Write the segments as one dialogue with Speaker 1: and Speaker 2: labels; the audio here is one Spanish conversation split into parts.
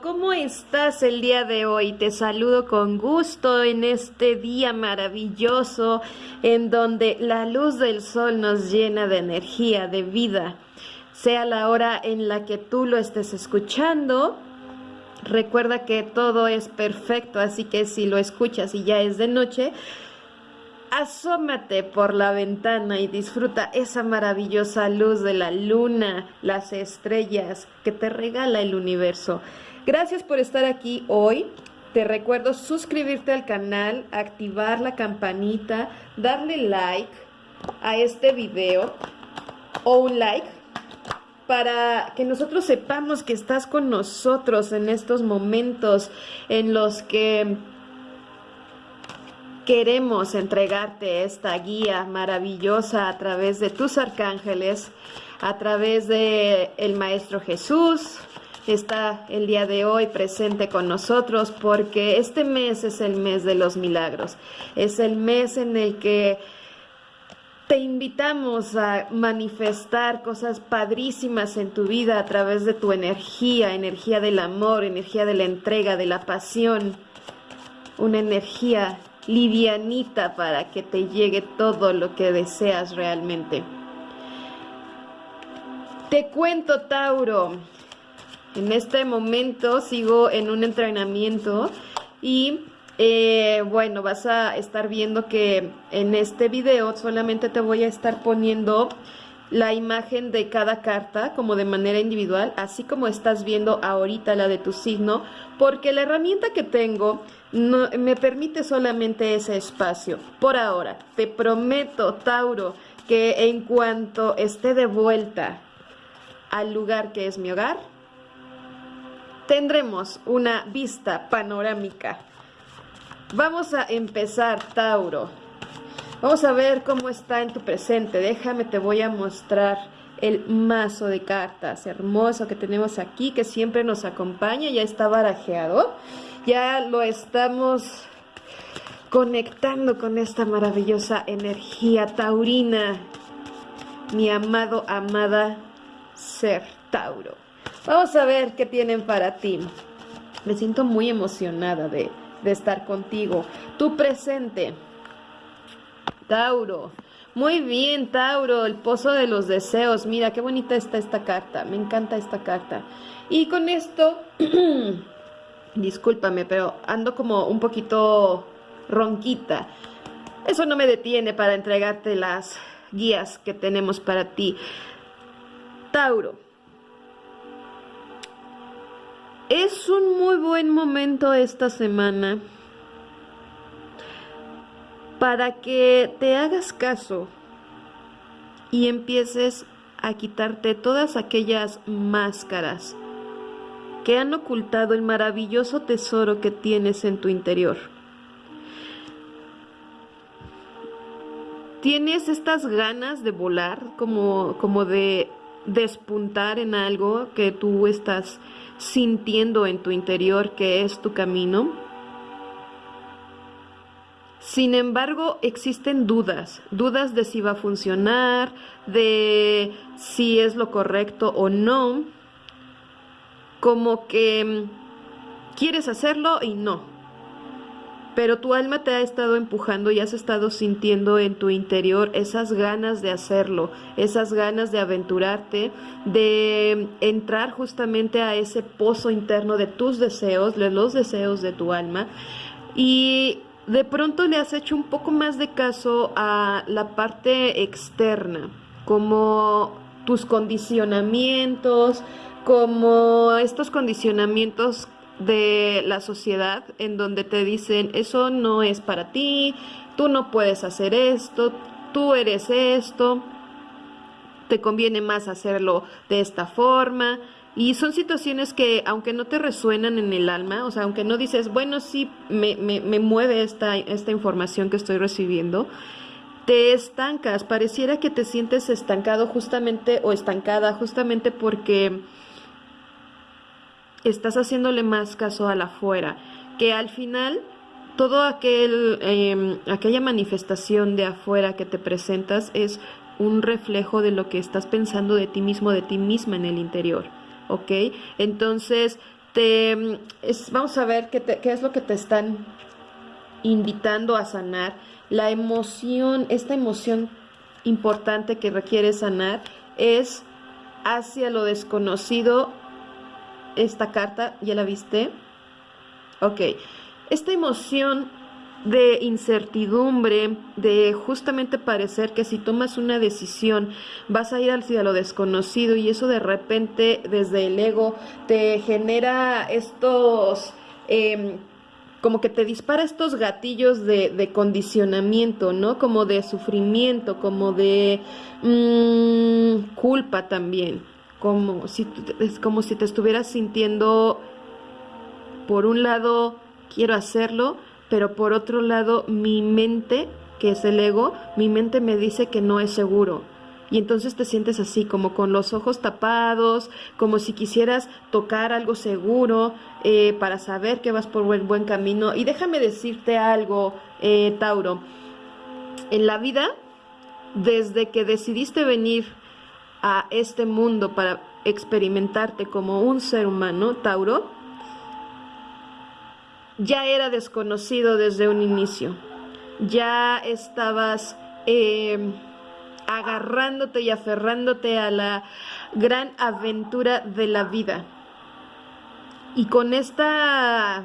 Speaker 1: ¿cómo estás el día de hoy? Te saludo con gusto en este día maravilloso en donde la luz del sol nos llena de energía, de vida. Sea la hora en la que tú lo estés escuchando, recuerda que todo es perfecto, así que si lo escuchas y ya es de noche, Asómate por la ventana y disfruta esa maravillosa luz de la luna, las estrellas que te regala el universo. Gracias por estar aquí hoy. Te recuerdo suscribirte al canal, activar la campanita, darle like a este video o un like para que nosotros sepamos que estás con nosotros en estos momentos en los que queremos entregarte esta guía maravillosa a través de tus arcángeles, a través de el Maestro Jesús. Está el día de hoy presente con nosotros porque este mes es el mes de los milagros. Es el mes en el que te invitamos a manifestar cosas padrísimas en tu vida a través de tu energía, energía del amor, energía de la entrega, de la pasión, una energía livianita para que te llegue todo lo que deseas realmente. Te cuento, Tauro, en este momento sigo en un entrenamiento y eh, bueno, vas a estar viendo que en este video solamente te voy a estar poniendo la imagen de cada carta como de manera individual, así como estás viendo ahorita la de tu signo, porque la herramienta que tengo no, me permite solamente ese espacio. Por ahora, te prometo, Tauro, que en cuanto esté de vuelta al lugar que es mi hogar, tendremos una vista panorámica. Vamos a empezar, Tauro. Vamos a ver cómo está en tu presente. Déjame, te voy a mostrar el mazo de cartas hermoso que tenemos aquí, que siempre nos acompaña. Ya está barajeado. Ya lo estamos conectando con esta maravillosa energía taurina. Mi amado, amada ser Tauro. Vamos a ver qué tienen para ti. Me siento muy emocionada de, de estar contigo. Tu presente Tauro. Muy bien, Tauro, el pozo de los deseos. Mira, qué bonita está esta carta. Me encanta esta carta. Y con esto, discúlpame, pero ando como un poquito ronquita. Eso no me detiene para entregarte las guías que tenemos para ti. Tauro. Es un muy buen momento esta semana para que te hagas caso y empieces a quitarte todas aquellas máscaras que han ocultado el maravilloso tesoro que tienes en tu interior. Tienes estas ganas de volar, como, como de despuntar en algo que tú estás sintiendo en tu interior que es tu camino sin embargo, existen dudas, dudas de si va a funcionar, de si es lo correcto o no, como que mm, quieres hacerlo y no. Pero tu alma te ha estado empujando y has estado sintiendo en tu interior esas ganas de hacerlo, esas ganas de aventurarte, de entrar justamente a ese pozo interno de tus deseos, de los deseos de tu alma. Y de pronto le has hecho un poco más de caso a la parte externa, como tus condicionamientos, como estos condicionamientos de la sociedad en donde te dicen eso no es para ti, tú no puedes hacer esto, tú eres esto, te conviene más hacerlo de esta forma. Y son situaciones que, aunque no te resuenan en el alma, o sea, aunque no dices, bueno, sí, me, me, me mueve esta, esta información que estoy recibiendo, te estancas, pareciera que te sientes estancado justamente o estancada justamente porque estás haciéndole más caso a la afuera, que al final todo aquel, eh, aquella manifestación de afuera que te presentas es un reflejo de lo que estás pensando de ti mismo, de ti misma en el interior. ¿Ok? Entonces, te, vamos a ver qué, qué es lo que te están invitando a sanar. La emoción, esta emoción importante que requiere sanar es hacia lo desconocido. Esta carta, ¿ya la viste? Ok. Esta emoción de incertidumbre, de justamente parecer que si tomas una decisión vas a ir hacia lo desconocido y eso de repente desde el ego te genera estos... Em, como que te dispara estos gatillos de, condicionamiento, ¿no? Como de sufrimiento, como de mm, culpa también, como si, es como si te estuvieras sintiendo, por un lado, quiero hacerlo, pero por otro lado, mi mente, que es el ego, mi mente me dice que no es seguro. Y entonces te sientes así, como con los ojos tapados, como si quisieras tocar algo seguro eh, para saber que vas por el buen camino. Y déjame decirte algo, eh, Tauro. En la vida, desde que decidiste venir a este mundo para experimentarte como un ser humano, Tauro, ya era desconocido desde un inicio. Ya estabas eh, agarrándote y aferrándote a la gran aventura de la vida. Y con esta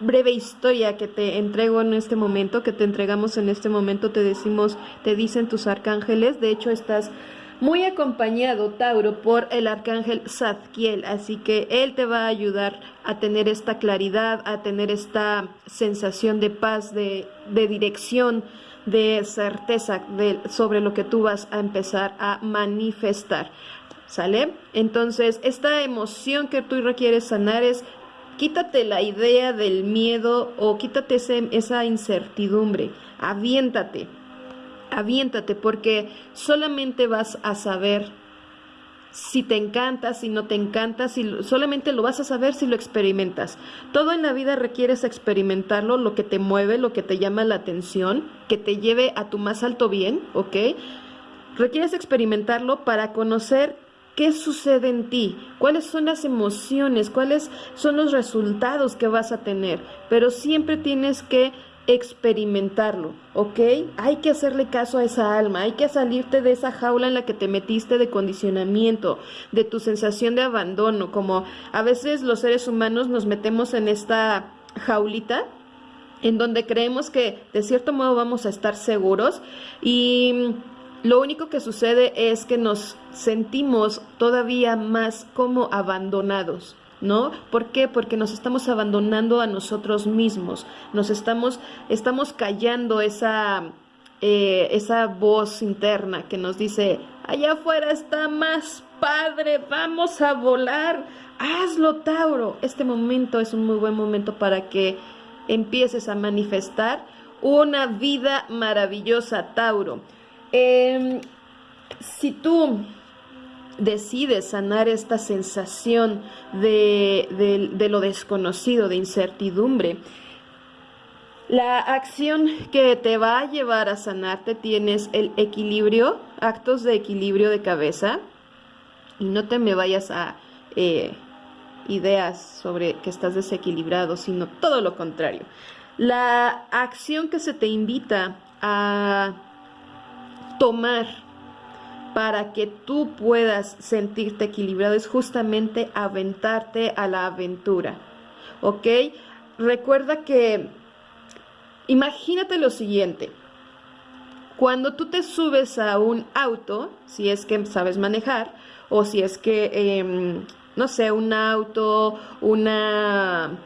Speaker 1: breve historia que te entrego en este momento, que te entregamos en este momento, te decimos, te dicen tus arcángeles, de hecho estás muy acompañado, Tauro, por el arcángel Zadkiel. Así que él te va a ayudar a tener esta claridad, a tener esta sensación de paz, de, dirección, de certeza sobre lo que tú vas a empezar a manifestar. ¿Sale? Entonces, esta emoción que tú requieres sanar es quítate la idea del miedo o quítate esa incertidumbre, aviéntate aviéntate porque solamente vas a saber si te encanta, si no te encanta, si solamente lo vas a saber si lo experimentas. Todo en la vida requieres experimentarlo, lo que te mueve, lo que te llama la atención, que te lleve a tu más alto bien, ¿ok? Requieres experimentarlo para conocer qué sucede en ti, cuáles son las emociones, cuáles son los resultados que vas a tener, pero siempre tienes que experimentarlo, ¿ok? Hay que hacerle caso a esa alma, hay que salirte de esa jaula en la que te metiste de condicionamiento, de tu sensación de abandono, como a veces los seres humanos nos metemos en esta jaulita en donde creemos que de cierto modo vamos a estar seguros y lo único que sucede es que nos sentimos todavía más como abandonados. ¿No? ¿Por qué? Porque nos estamos abandonando a nosotros mismos, nos estamos, estamos callando esa, eh, esa voz interna que nos dice, allá afuera está más padre, vamos a volar, hazlo Tauro. Este momento es un muy buen momento para que empieces a manifestar una vida maravillosa, Tauro. Em, si tú decides sanar esta sensación de, lo desconocido, de incertidumbre, la acción que te va a llevar a sanarte tienes el equilibrio, actos de equilibrio de cabeza, y no te me vayas a eh, ideas sobre que estás desequilibrado, sino todo lo contrario. La acción que se te invita a tomar para que tú puedas sentirte equilibrado es justamente aventarte a la aventura. ¿Ok? Recuerda que, imagínate lo siguiente. Cuando tú te subes a un auto, si es que sabes manejar, o si es que, em, no sé, un auto, una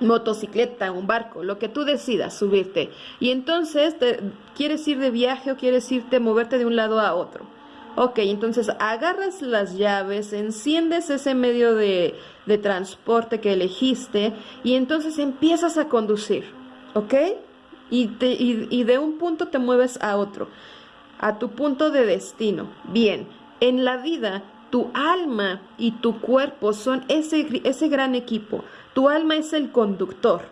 Speaker 1: motocicleta, un barco, lo que tú decidas subirte. Y entonces te, quieres ir de viaje o quieres irte, moverte de un lado a otro. Ok, entonces agarras las llaves, enciendes ese medio de, de transporte que elegiste y entonces empiezas a conducir, ¿ok? Y, y de un punto te mueves a otro, a tu punto de destino. Bien, en la vida tu alma y tu cuerpo son ese, ese gran equipo. Tu alma es el conductor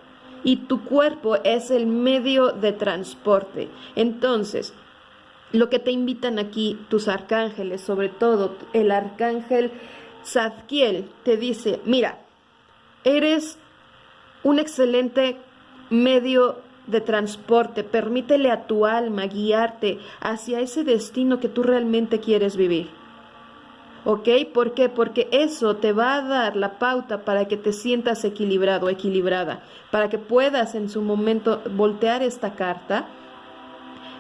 Speaker 1: y tu cuerpo es el medio de transporte. Entonces, lo que te invitan aquí tus arcángeles, sobre todo el arcángel Zadkiel, te dice, mira, eres un excelente medio de transporte. Permítele a tu alma guiarte hacia ese destino que tú realmente quieres vivir. ¿Ok? ¿Por qué? Porque eso te va a dar la pauta para que te sientas equilibrado, equilibrada, para que puedas en su momento voltear esta carta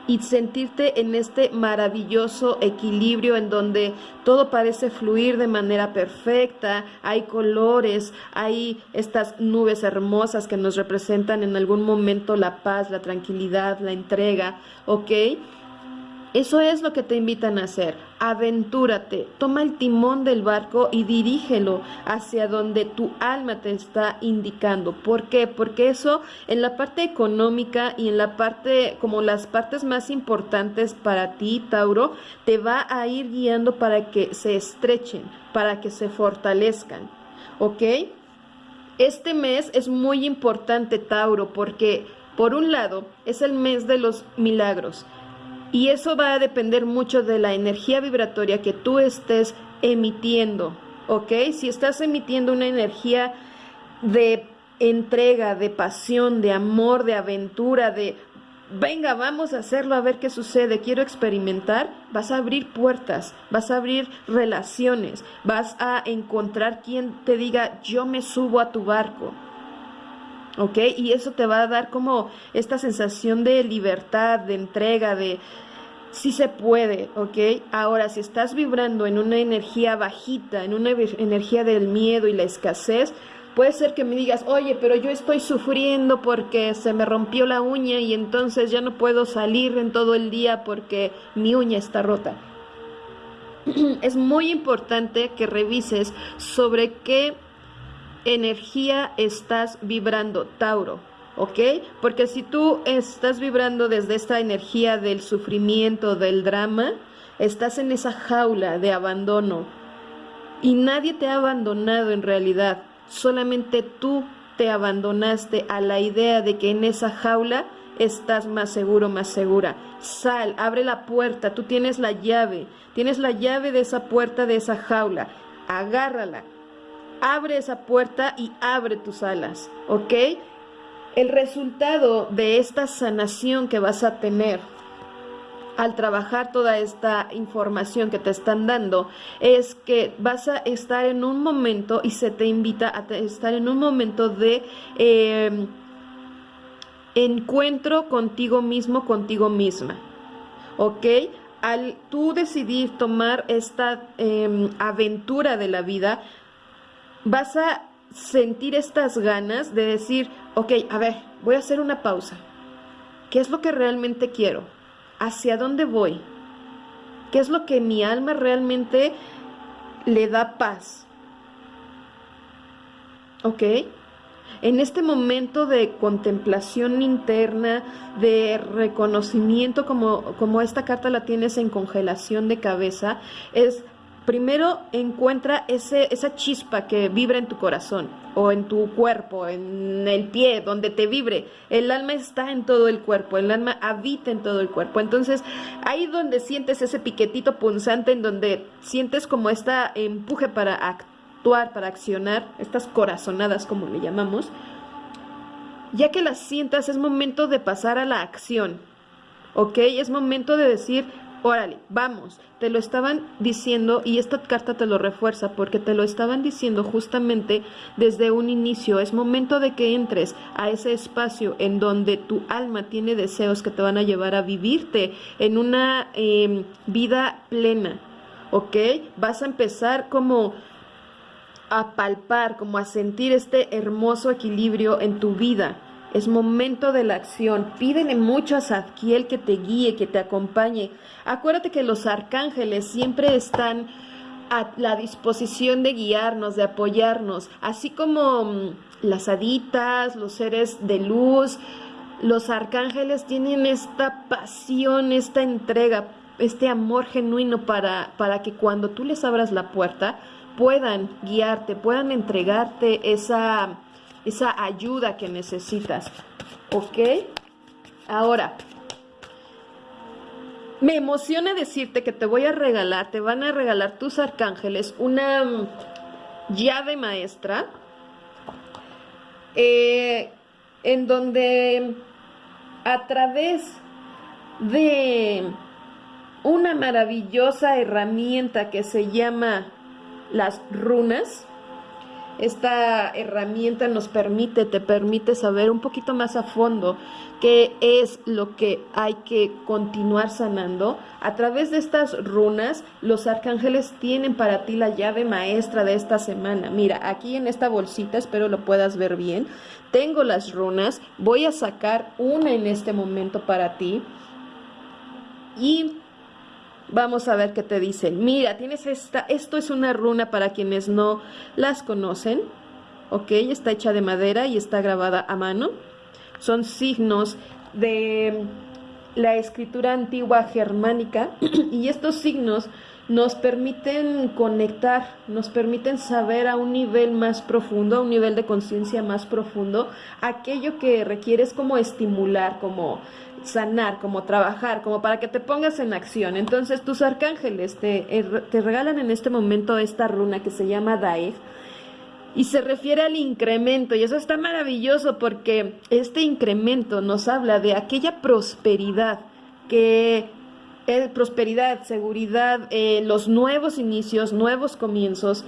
Speaker 1: y sentirte en este maravilloso equilibrio en donde todo parece fluir de manera perfecta, hay colores, hay estas nubes hermosas que nos representan en algún momento la paz, la tranquilidad, la entrega, ¿ok? Eso es lo que te invitan a hacer. Aventúrate, toma el timón del barco y dirígelo hacia donde tu alma te está indicando. ¿Por qué? Porque eso en la parte económica y en la parte, como las partes más importantes para ti, Tauro, te va a ir guiando para que se estrechen, para que se fortalezcan. ¿Ok? Este mes es muy importante, Tauro, porque por un lado es el mes de los milagros. Y eso va a depender mucho de la energía vibratoria que tú estés emitiendo, ¿ok? Si estás emitiendo una energía de entrega, de pasión, de amor, de aventura, de venga, vamos a hacerlo a ver qué sucede, quiero experimentar, vas a abrir puertas, vas a abrir relaciones, vas a encontrar quien te diga, yo me subo a tu barco. ¿Ok? Y eso te va a dar como esta sensación de libertad, de entrega, de sí se puede, ¿ok? Ahora, si estás vibrando en una energía bajita, en una energía del miedo y la escasez, puede ser que me digas, oye, pero yo estoy sufriendo porque se me rompió la uña y entonces ya no puedo salir en todo el día porque mi uña está rota. es muy importante que revises sobre qué energía estás vibrando, Tauro. ¿ok? Porque si tú estás vibrando desde esta energía del sufrimiento, del drama, estás en esa jaula de abandono y nadie te ha abandonado en realidad, solamente tú te abandonaste a la idea de que en esa jaula estás más seguro, más segura. Sal, abre la puerta, tú tienes la llave, tienes la llave de esa puerta, de esa jaula, agárrala, abre esa puerta y abre tus alas, ¿ok? El resultado de esta sanación que vas a tener al trabajar toda esta información que te están dando es que vas a estar en un momento y se te invita a estar en un momento de em, encuentro contigo mismo, contigo misma. ¿Ok? Al tú decidir tomar esta em, aventura de la vida, vas a sentir estas ganas de decir, ok, a ver, voy a hacer una pausa. ¿Qué es lo que realmente quiero? ¿Hacia dónde voy? ¿Qué es lo que mi alma realmente le da paz? ¿Ok? En este momento de contemplación interna, de reconocimiento, como, como esta carta la tienes en congelación de cabeza, es primero encuentra ese, esa chispa que vibra en tu corazón o en tu cuerpo, en el pie, donde te vibre. El alma está en todo el cuerpo, el alma habita en todo el cuerpo. Entonces, ahí donde sientes ese piquetito punzante, en donde sientes como esta empuje para actuar, para accionar, estas corazonadas como le llamamos, ya que las sientas es momento de pasar a la acción. ¿Ok? Es momento de decir, Órale, vamos, te lo estaban diciendo y esta carta te lo refuerza porque te lo estaban diciendo justamente desde un inicio. Es momento de que entres a ese espacio en donde tu alma tiene deseos que te van a llevar a vivirte en una em, vida plena, ¿ok? Vas a empezar como a palpar, como a sentir este hermoso equilibrio en tu vida es momento de la acción. Pídele mucho a Zadkiel que te guíe, que te acompañe. Acuérdate que los arcángeles siempre están a la disposición de guiarnos, de apoyarnos, así como mm, las haditas, los seres de luz, los arcángeles tienen esta pasión, esta entrega, este amor genuino para, para que cuando tú les abras la puerta puedan guiarte, puedan entregarte esa esa ayuda que necesitas. ¿Ok? Ahora, me emociona decirte que te voy a regalar, te van a regalar tus arcángeles una mm, llave maestra eh, en donde a través de una maravillosa herramienta que se llama las runas, esta herramienta nos permite, te permite saber un poquito más a fondo qué es lo que hay que continuar sanando. A través de estas runas, los arcángeles tienen para ti la llave maestra de esta semana. Mira, aquí en esta bolsita, espero lo puedas ver bien, tengo las runas, voy a sacar una en este momento para ti. Y Vamos a ver qué te dicen. Mira, tienes esta, esto es una runa para quienes no las conocen. Ok, está hecha de madera y está grabada a mano. Son signos de la escritura antigua germánica y estos signos nos permiten conectar, nos permiten saber a un nivel más profundo, a un nivel de conciencia más profundo, aquello que requieres como estimular, como sanar, como trabajar, como para que te pongas en acción. Entonces tus arcángeles te, er, te regalan en este momento esta runa que se llama Daeg y se refiere al incremento y eso está maravilloso porque este incremento nos habla de aquella prosperidad que prosperidad, seguridad, eh, los nuevos inicios, nuevos comienzos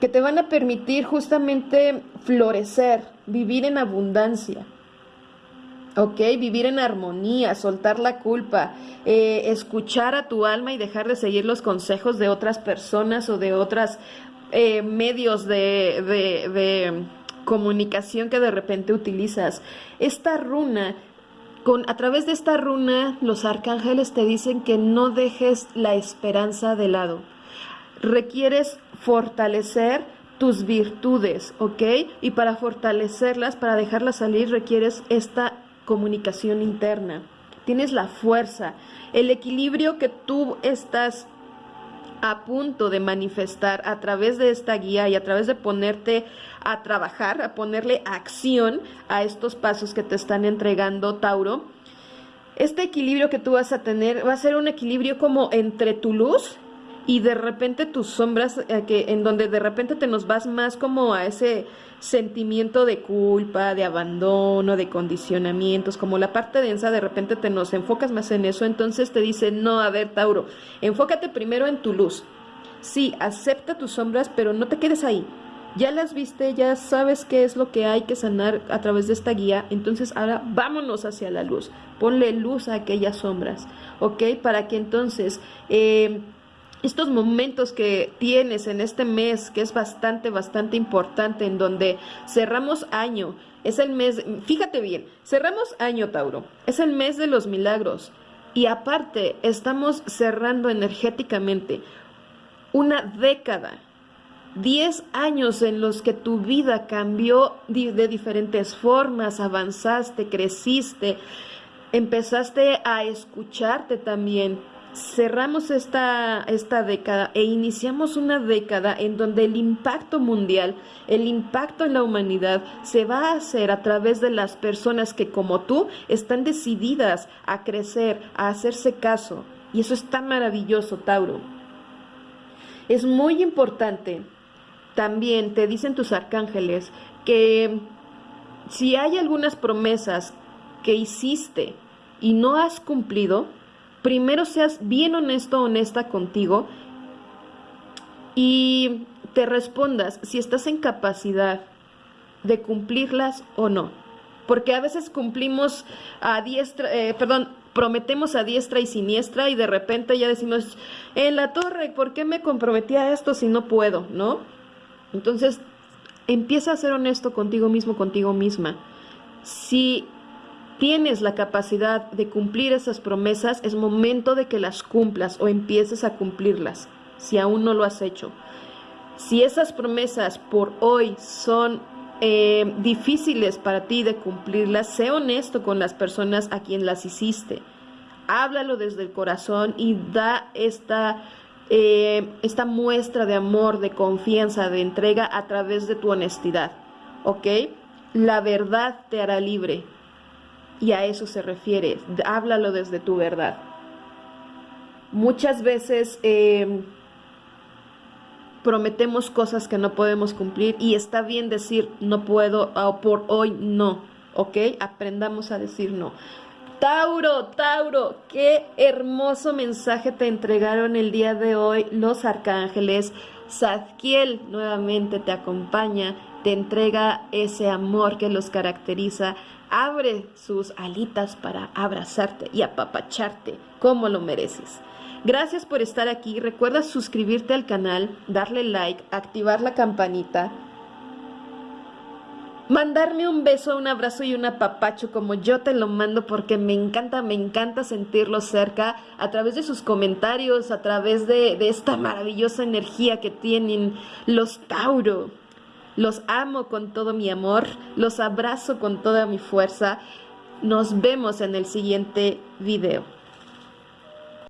Speaker 1: que te van a permitir justamente florecer, vivir en abundancia. ¿ok? Vivir en armonía, soltar la culpa, eh, escuchar a tu alma y dejar de seguir los consejos de otras personas o de otros eh, medios de, comunicación que de repente utilizas. Esta runa a través de esta runa, los arcángeles te dicen que no dejes la esperanza de lado. Requieres fortalecer tus virtudes, ¿ok? Y para fortalecerlas, para dejarlas salir, requieres esta comunicación interna. Tienes la fuerza, el equilibrio que tú estás a punto de manifestar a través de esta guía y a través de ponerte a trabajar, a ponerle acción a estos pasos que te están entregando Tauro, este equilibrio que tú vas a tener va a ser un equilibrio como entre tu luz y de repente tus sombras, eh, que, en donde de repente te nos vas más como a ese sentimiento de culpa, de abandono, de condicionamientos, como la parte densa, de repente te nos enfocas más en eso, entonces te dice, no, a ver, Tauro, enfócate primero en tu luz. Sí, acepta tus sombras, pero no te quedes ahí. Ya las viste, ya sabes qué es lo que hay que sanar a través de esta guía, entonces ahora vámonos hacia la luz. Ponle luz a aquellas sombras, ¿ok? Para que entonces... Eh, estos momentos que tienes en este mes, que es bastante, bastante importante, en donde cerramos año, es el mes, fíjate bien, cerramos año, Tauro, es el mes de los milagros. Y aparte, estamos cerrando energéticamente una década, 10 años en los que tu vida cambió de diferentes formas, avanzaste, creciste, empezaste a escucharte también, cerramos esta, esta década e iniciamos una década en donde el impacto mundial, el impacto en la humanidad se va a hacer a través de las personas que como tú están decididas a crecer, a hacerse caso. Y eso está maravilloso, Tauro. Es muy importante, también te dicen tus arcángeles, que si hay algunas promesas que hiciste y no has cumplido, primero seas bien honesto, honesta contigo y te respondas si estás en capacidad de cumplirlas o no. Porque a veces cumplimos a diestra, eh, perdón, prometemos a diestra y siniestra y de repente ya decimos, en la torre, ¿por qué me comprometí a esto si no puedo? ¿No? Entonces, empieza a ser honesto contigo mismo, contigo misma. Si tienes la capacidad de cumplir esas promesas, es momento de que las cumplas o empieces a cumplirlas, si aún no lo has hecho. Si esas promesas por hoy son eh, difíciles para ti de cumplirlas, sé honesto con las personas a quien las hiciste. Háblalo desde el corazón y da esta, eh, esta muestra de amor, de confianza, de entrega a través de tu honestidad. ¿Ok? La verdad te hará libre y a eso se refiere, háblalo desde tu verdad. Muchas veces em, prometemos cosas que no podemos cumplir y está bien decir no puedo o por hoy no, ¿ok? Aprendamos a decir no. Tauro, Tauro, qué hermoso mensaje te entregaron el día de hoy los arcángeles. Zadkiel nuevamente te acompaña, te entrega ese amor que los caracteriza, abre sus alitas para abrazarte y apapacharte como lo mereces. Gracias por estar aquí. Recuerda suscribirte al canal, darle like, activar la campanita, mandarme un beso, un abrazo y un apapacho como yo te lo mando porque me encanta, me encanta sentirlo cerca a través de sus comentarios, a través de, de esta maravillosa energía que tienen los Tauro. Los amo con todo mi amor, los abrazo con toda mi fuerza. Nos vemos en el siguiente video.